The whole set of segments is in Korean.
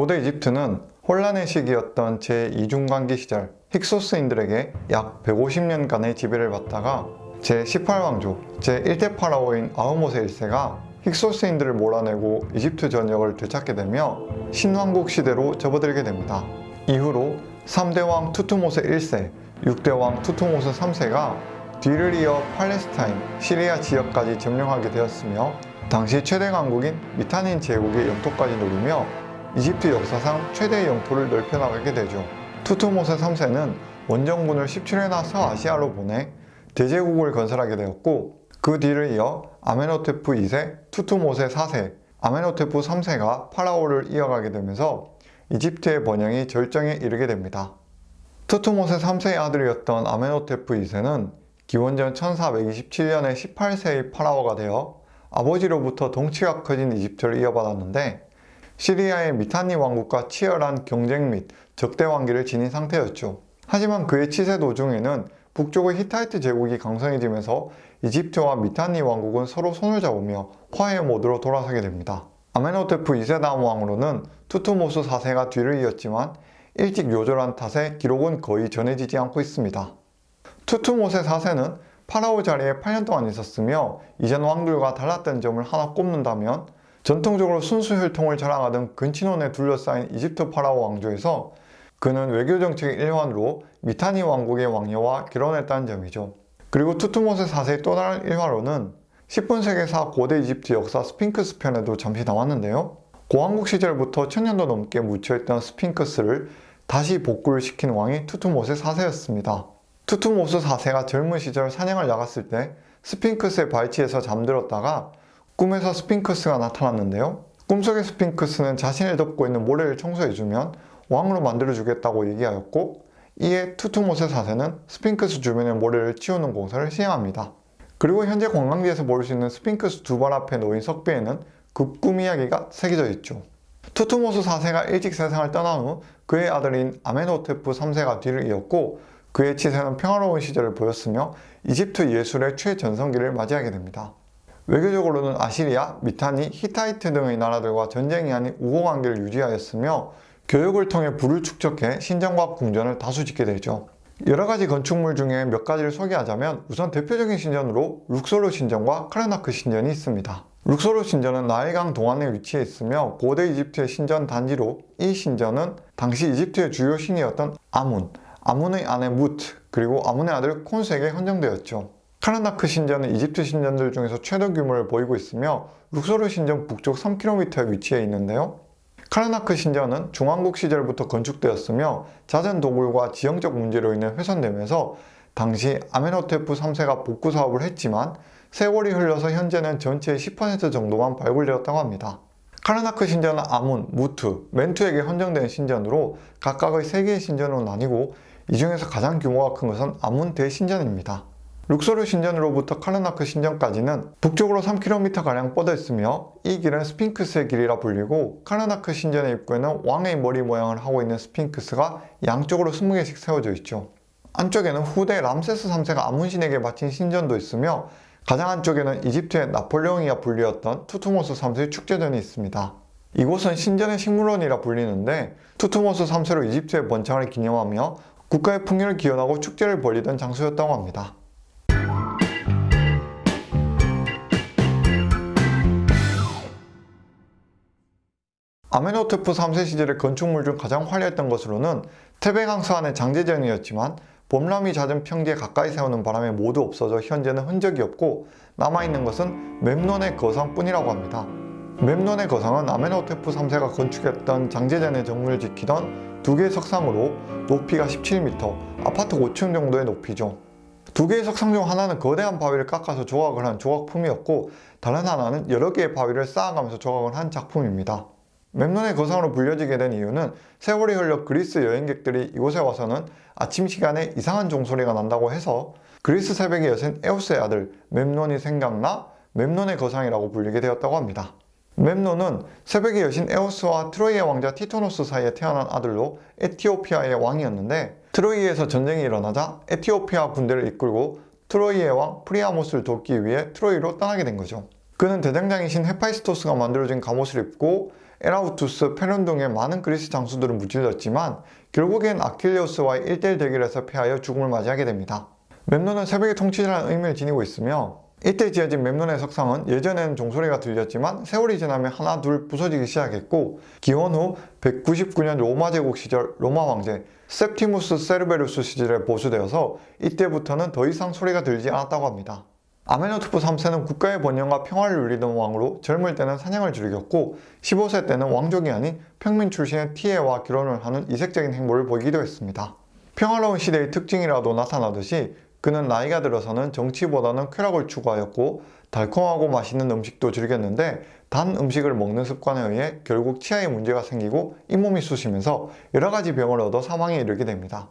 고대 이집트는 혼란의 시기였던 제2중간기 시절 힉소스인들에게 약 150년간의 지배를 받다가 제18왕조 제1대 파라오인 아흐모세 1세가 힉소스인들을 몰아내고 이집트 전역을 되찾게 되며 신왕국 시대로 접어들게 됩니다. 이후로 3대 왕 투투모세 1세, 6대 왕 투투모세 3세가 뒤를 이어 팔레스타인, 시리아 지역까지 점령하게 되었으며 당시 최대 강국인 미타니 제국의 영토까지 노리며 이집트 역사상 최대의 영토를 넓혀나가게 되죠. 투트모세 3세는 원정군을 17회나 서아시아로 보내 대제국을 건설하게 되었고 그 뒤를 이어 아멘호테프 2세, 투트모세 4세, 아멘호테프 3세가 파라오를 이어가게 되면서 이집트의 번영이 절정에 이르게 됩니다. 투트모세 3세의 아들이었던 아멘호테프 2세는 기원전 1427년에 18세에 파라오가 되어 아버지로부터 덩치가 커진 이집트를 이어받았는데 시리아의 미타니 왕국과 치열한 경쟁 및 적대 관계를 지닌 상태였죠. 하지만 그의 치세 도중에는 북쪽의 히타이트 제국이 강성해지면서 이집트와 미타니 왕국은 서로 손을 잡으며 화해 모드로 돌아서게 됩니다. 아멘호테프 2세 다음 왕으로는 투트모스 4세가 뒤를 이었지만 일찍 요절한 탓에 기록은 거의 전해지지 않고 있습니다. 투트모세 4세는 파라오 자리에 8년 동안 있었으며 이전 왕들과 달랐던 점을 하나 꼽는다면 전통적으로 순수 혈통을 자랑하던 근친혼에 둘러싸인 이집트 파라오 왕조에서 그는 외교정책의 일환으로 미타니 왕국의 왕녀와 결혼했다는 점이죠. 그리고 투트모세 4세의 또 다른 일화로는 10분 세계사 고대 이집트 역사 스핑크스 편에도 잠시 나왔는데요. 고왕국 시절부터 천년도 넘게 묻혀있던 스핑크스를 다시 복구를 시킨 왕이 투트모세 4세였습니다. 투트모스 4세가 젊은 시절 사냥을 나갔을 때 스핑크스의 발치에서 잠들었다가 꿈에서 스핑크스가 나타났는데요. 꿈속의 스핑크스는 자신을 덮고 있는 모래를 청소해주면 왕으로 만들어주겠다고 얘기하였고 이에 투트모세 4세는 스핑크스 주변의 모래를 치우는 공사를 시행합니다. 그리고 현재 관광지에서 볼 수 있는 스핑크스 두 발 앞에 놓인 석비에는 그 꿈 이야기가 새겨져 있죠. 투트모스 4세가 일찍 세상을 떠난 후 그의 아들인 아멘호테프 3세가 뒤를 이었고 그의 치세는 평화로운 시절을 보였으며 이집트 예술의 최전성기를 맞이하게 됩니다. 외교적으로는 아시리아, 미타니, 히타이트 등의 나라들과 전쟁이 아닌 우호관계를 유지하였으며 교역을 통해 부를 축적해 신전과 궁전을 다수 짓게 되죠. 여러 가지 건축물 중에 몇 가지를 소개하자면 우선 대표적인 신전으로 룩소르 신전과 카르나크 신전이 있습니다. 룩소르 신전은 나일강 동안에 위치해 있으며 고대 이집트의 신전 단지로 이 신전은 당시 이집트의 주요 신이었던 아문, 아문의 아내 무트, 그리고 아문의 아들 콘수에게 헌정되었죠. 카르나크 신전은 이집트 신전들 중에서 최대 규모를 보이고 있으며 룩소르 신전 북쪽 3km에 위치해 있는데요. 카르나크 신전은 중왕국 시절부터 건축되었으며 잦은 도굴과 지형적 문제로 인해 훼손되면서 당시 아멘호테프 3세가 복구 사업을 했지만 세월이 흘러서 현재는 전체의 10% 정도만 발굴되었다고 합니다. 카르나크 신전은 아문, 무트, 몬투에게 헌정된 신전으로 각각의 3개의 신전으로 나뉘고 이 중에서 가장 규모가 큰 것은 아문 대신전입니다. 룩소르 신전으로부터 카르나크 신전까지는 북쪽으로 3km가량 뻗어 있으며 이 길은 스핑크스의 길이라 불리고 카르나크 신전의 입구에는 왕의 머리 모양을 하고 있는 스핑크스가 양쪽으로 20개씩 세워져 있죠. 안쪽에는 후대 람세스 3세가 아문신에게 바친 신전도 있으며 가장 안쪽에는 이집트의 나폴레옹이라 불리었던 투트모스 3세의 축제전이 있습니다. 이곳은 신전의 식물원이라 불리는데 투트모스 3세로 이집트의 번창을 기념하며 국가의 풍요를 기원하고 축제를 벌이던 장소였다고 합니다. 아메노테프 3세 시절의 건축물 중 가장 화려했던 것으로는 테베강서 안의 장제전이었지만 봄람이 잦은 평지에 가까이 세우는 바람에 모두 없어져 현재는 흔적이 없고 남아있는 것은 memnon의 거성뿐이라고 합니다. memnon의 거성은 아메노테프 3세가 건축했던 장제전의 정문을 지키던 두 개의 석상으로 높이가 17m, 아파트 5층 정도의 높이죠. 두 개의 석상 중 하나는 거대한 바위를 깎아서 조각을 한 조각품이었고 다른 하나는 여러 개의 바위를 쌓아가면서 조각을 한 작품입니다. Memnon의 거상으로 불려지게 된 이유는 세월이 흘러 그리스 여행객들이 이곳에 와서는 아침 시간에 이상한 종소리가 난다고 해서 그리스 새벽의 여신 에오스의 아들 memnon이 생각나 memnon의 거상이라고 불리게 되었다고 합니다. memnon은 새벽의 여신 에오스와 트로이의 왕자 티토노스 사이에 태어난 아들로 에티오피아의 왕이었는데 트로이에서 전쟁이 일어나자 에티오피아 군대를 이끌고 트로이의 왕 프리아모스를 돕기 위해 트로이로 떠나게 된 거죠. 그는 대장장이신 헤파이스토스가 만들어준 갑옷을 입고 에라우투스, 페론 등의 많은 그리스 장수들을 무찔렀지만 결국엔 아킬레우스와의 1대1 대결에서 패하여 죽음을 맞이하게 됩니다. 멤논은 새벽의 통치자라는 의미를 지니고 있으며 이때 지어진 멤논의 석상은 예전에는 종소리가 들렸지만 세월이 지나며 하나 둘 부서지기 시작했고 기원 후 199년 로마 제국 시절 로마 황제 셉티무스 세베루스 시절에 보수되어서 이때부터는 더 이상 소리가 들리지 않았다고 합니다. 아메노토프 3세는 국가의 번영과 평화를 누리던 왕으로 젊을 때는 사냥을 즐겼고 15세 때는 왕족이 아닌 평민 출신의 티에와 결혼을 하는 이색적인 행보를 보이기도 했습니다. 평화로운 시대의 특징이라도 나타나듯이 그는 나이가 들어서는 정치보다는 쾌락을 추구하였고 달콤하고 맛있는 음식도 즐겼는데 단 음식을 먹는 습관에 의해 결국 치아에 문제가 생기고 잇몸이 쑤시면서 여러 가지 병을 얻어 사망에 이르게 됩니다.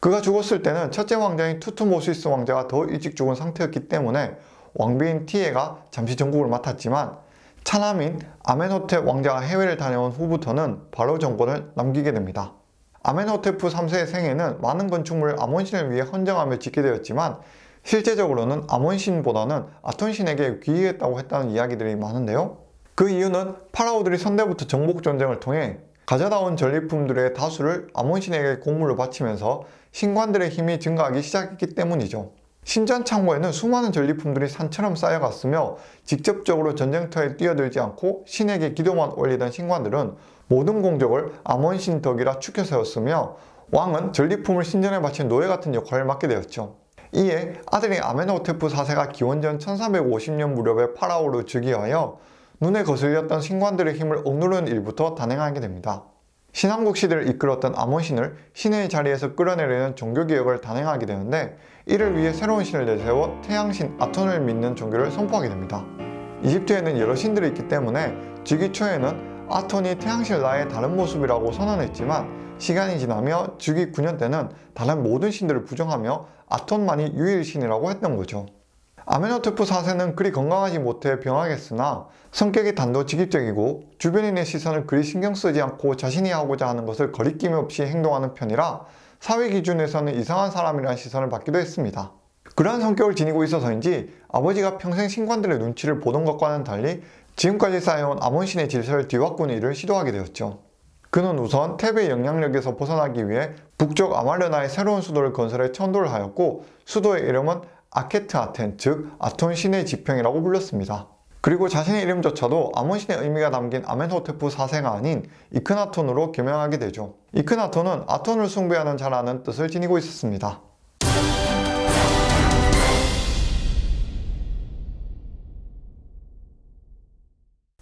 그가 죽었을 때는 첫째 왕자인 투트모시스 왕자가 더 일찍 죽은 상태였기 때문에 왕비인 티에가 잠시 정국을 맡았지만 차남인 아멘호텝 왕자가 해외를 다녀온 후부터는 바로 정권을 넘기게 됩니다. 아멘호테프 3세의 생애는 많은 건축물을 아몬신을 위해 헌정하며 짓게 되었지만 실제적으로는 아몬신보다는 아톤신에게 귀의했다고 했다는 이야기들이 많은데요. 그 이유는 파라오들이 선대부터 정복 전쟁을 통해 가져다 온 전리품들의 다수를 아몬신에게 공물로 바치면서 신관들의 힘이 증가하기 시작했기 때문이죠. 신전 창고에는 수많은 전리품들이 산처럼 쌓여갔으며 직접적으로 전쟁터에 뛰어들지 않고 신에게 기도만 올리던 신관들은 모든 공적을 아몬신 덕이라 추켜 세웠으며 왕은 전리품을 신전에 바친 노예 같은 역할을 맡게 되었죠. 이에 아들인 아메노테프 4세가 기원전 1350년 무렵에 파라오를 즉위하여 눈에 거슬렸던 신관들의 힘을 억누르는 일부터 단행하게 됩니다. 신왕국 시대를 이끌었던 아몬신을 신의 자리에서 끌어내리는 종교개혁을 단행하게 되는데 이를 위해 새로운 신을 내세워 태양신 아톤을 믿는 종교를 선포하게 됩니다. 이집트에는 여러 신들이 있기 때문에 즉위 초에는 아톤이 태양신 라의 다른 모습이라고 선언했지만 시간이 지나며 즉위 9년 때는 다른 모든 신들을 부정하며 아톤만이 유일신이라고 했던 거죠. 아메노테프 4세는 그리 건강하지 못해 병하겠으나 성격이 단도직입적이고 주변인의 시선을 그리 신경 쓰지 않고 자신이 하고자 하는 것을 거리낌 없이 행동하는 편이라 사회 기준에서는 이상한 사람이라는 시선을 받기도 했습니다. 그러한 성격을 지니고 있어서인지 아버지가 평생 신관들의 눈치를 보던 것과는 달리 지금까지 쌓여온 아몬신의 질서를 뒤바꾸는 일을 시도하게 되었죠. 그는 우선 탭의 영향력에서 벗어나기 위해 북쪽 아말르나의 새로운 수도를 건설해 천도를 하였고 수도의 이름은 아케트 아텐, 즉 아톤 신의 지평이라고 불렸습니다. 그리고 자신의 이름조차도 아몬신의 의미가 담긴 아멘호테프 4세가 아닌 이크나톤으로 개명하게 되죠. 이크나톤은 아톤을 숭배하는 자라는 뜻을 지니고 있었습니다.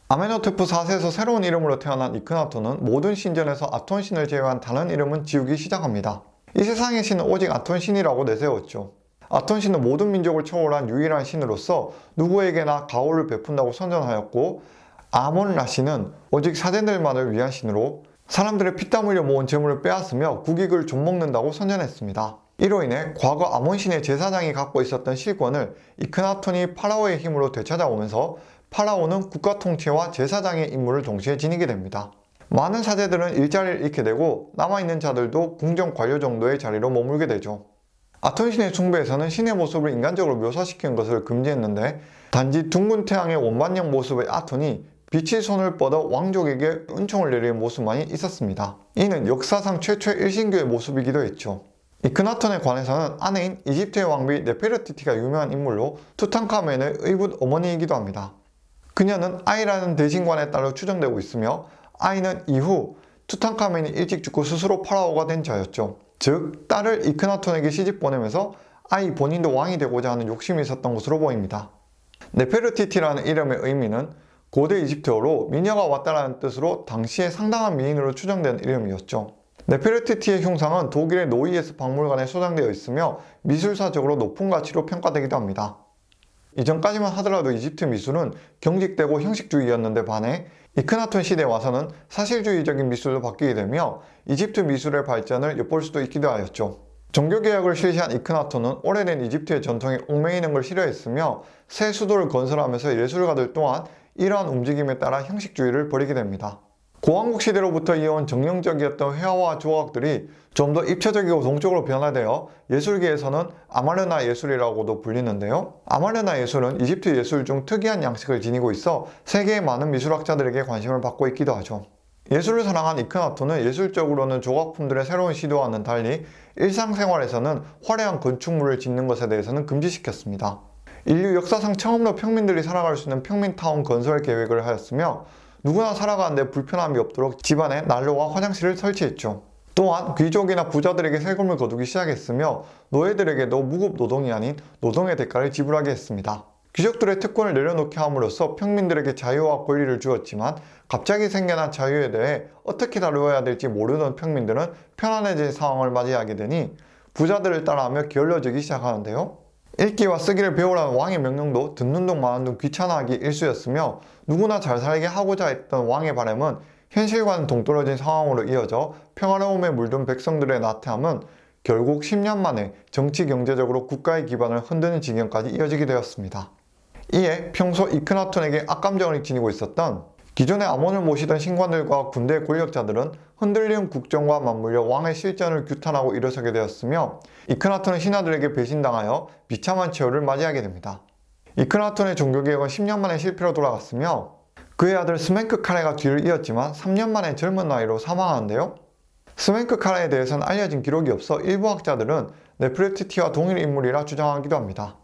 아메노테프 4세에서 새로운 이름으로 태어난 이크나톤은 모든 신전에서 아톤 신을 제외한 다른 이름은 지우기 시작합니다. 이 세상의 신은 오직 아톤 신이라고 내세웠죠. 아톤 신은 모든 민족을 초월한 유일한 신으로서 누구에게나 가호를 베푼다고 선전하였고 아몬 라 신은 오직 사제들만을 위한 신으로 사람들의 피땀 흘려 모은 재물을 빼앗으며 국익을 좀먹는다고 선전했습니다. 이로 인해 과거 아몬 신의 제사장이 갖고 있었던 실권을 이크나톤이 파라오의 힘으로 되찾아오면서 파라오는 국가 통치와 제사장의 임무를 동시에 지니게 됩니다. 많은 사제들은 일자리를 잃게 되고 남아있는 자들도 궁정 관료 정도의 자리로 머물게 되죠. 아톤신의 숭배에서는 신의 모습을 인간적으로 묘사시키는 것을 금지했는데 단지 둥근 태양의 원반형 모습의 아톤이 빛이 손을 뻗어 왕족에게 은총을 내리는 모습만이 있었습니다. 이는 역사상 최초의 일신교의 모습이기도 했죠. 이크나톤에 관해서는 아내인 이집트의 왕비 네페르티티가 유명한 인물로 투탕카멘의 의붓 어머니이기도 합니다. 그녀는 아이라는 대신관의 딸로 추정되고 있으며 아이는 이후 투탕카멘이 일찍 죽고 스스로 파라오가 된 자였죠. 즉 딸을 이크나톤에게 시집 보내면서 아이 본인도 왕이 되고자 하는 욕심이 있었던 것으로 보입니다. 네페르티티라는 이름의 의미는 고대 이집트어로 미녀가 왔다라는 뜻으로 당시에 상당한 미인으로 추정된 이름이었죠. 네페르티티의 흉상은 독일의 노이에스 박물관에 소장되어 있으며 미술사적으로 높은 가치로 평가되기도 합니다. 이전까지만 하더라도 이집트 미술은 경직되고 형식주의였는데 반해 이크나톤 시대에 와서는 사실주의적인 미술로 바뀌게 되며 이집트 미술의 발전을 엿볼 수도 있기도 하였죠. 종교개혁을 실시한 이크나톤은 오래된 이집트의 전통에 얽매이는 걸 싫어했으며 새 수도를 건설하면서 예술가들 또한 이러한 움직임에 따라 형식주의를 버리게 됩니다. 고왕국 시대로부터 이어온 정령적이었던 회화와 조각들이 좀 더 입체적이고 동적으로 변화되어 예술계에서는 아마르나 예술이라고도 불리는데요. 아마르나 예술은 이집트 예술 중 특이한 양식을 지니고 있어 세계의 많은 미술학자들에게 관심을 받고 있기도 하죠. 예술을 사랑한 이크나토는 예술적으로는 조각품들의 새로운 시도와는 달리 일상생활에서는 화려한 건축물을 짓는 것에 대해서는 금지시켰습니다. 인류 역사상 처음으로 평민들이 살아갈 수 있는 평민타운 건설 계획을 하였으며 누구나 살아가는데 불편함이 없도록 집안에 난로와 화장실을 설치했죠. 또한 귀족이나 부자들에게 세금을 거두기 시작했으며 노예들에게도 무급 노동이 아닌 노동의 대가를 지불하게 했습니다. 귀족들의 특권을 내려놓게 함으로써 평민들에게 자유와 권리를 주었지만 갑자기 생겨난 자유에 대해 어떻게 다루어야 될지 모르는 평민들은 편안해진 상황을 맞이하게 되니 부자들을 따라하며 게을러지기 시작하는데요. 읽기와 쓰기를 배우라는 왕의 명령도 듣는 둥 마는 둥 귀찮아하기 일쑤였으며 누구나 잘 살게 하고자 했던 왕의 바람은 현실과는 동떨어진 상황으로 이어져 평화로움에 물든 백성들의 나태함은 결국 10년 만에 정치 경제적으로 국가의 기반을 흔드는 지경까지 이어지게 되었습니다. 이에 평소 이크나톤에게 악감정을 지니고 있었던 기존의 아몬을 모시던 신관들과 군대 권력자들은 흔들리는 국정과 맞물려 왕의 실정을 규탄하고 일어서게 되었으며 이크나톤은 신하들에게 배신당하여 비참한 최후를 맞이하게 됩니다. 이크나톤의 종교개혁은 10년 만에 실패로 돌아갔으며 그의 아들 스멘크 카레가 뒤를 이었지만 3년 만에 젊은 나이로 사망하는데요. 스멘크 카레에 대해서는 알려진 기록이 없어 일부 학자들은 네프레티티와 동일 인물이라 주장하기도 합니다.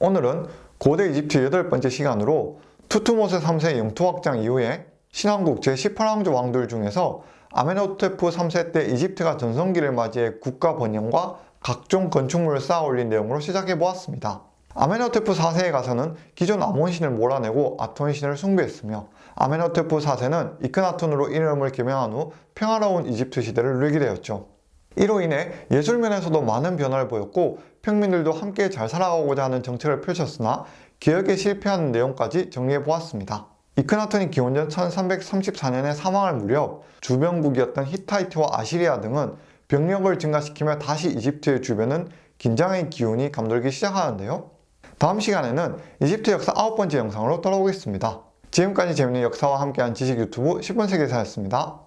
오늘은 고대 이집트 여덟 번째 시간으로 투투모세 3세 영토 확장 이후에 신왕국 제18왕조 왕들 중에서 아메노테프 3세 때 이집트가 전성기를 맞이해 국가 번영과 각종 건축물을 쌓아 올린 내용으로 시작해 보았습니다. 아메노테프 4세에 가서는 기존 아몬신을 몰아내고 아톤신을 숭배했으며 아메노테프 4세는 이크나톤으로 이름을 개명한 후 평화로운 이집트 시대를 누리게 되었죠. 이로 인해 예술면에서도 많은 변화를 보였고 평민들도 함께 잘 살아가고자 하는 정책을 펼쳤으나 개혁에 실패하는 내용까지 정리해 보았습니다. 이크나톤이 기원전 1334년에 사망할 무렵 주변국이었던 히타이트와 아시리아 등은 병력을 증가시키며 다시 이집트의 주변은 긴장의 기운이 감돌기 시작하는데요. 다음 시간에는 이집트 역사 아홉 번째 영상으로 돌아오겠습니다. 지금까지 재밌는 역사와 함께한 지식 유튜브 10분 세계사였습니다.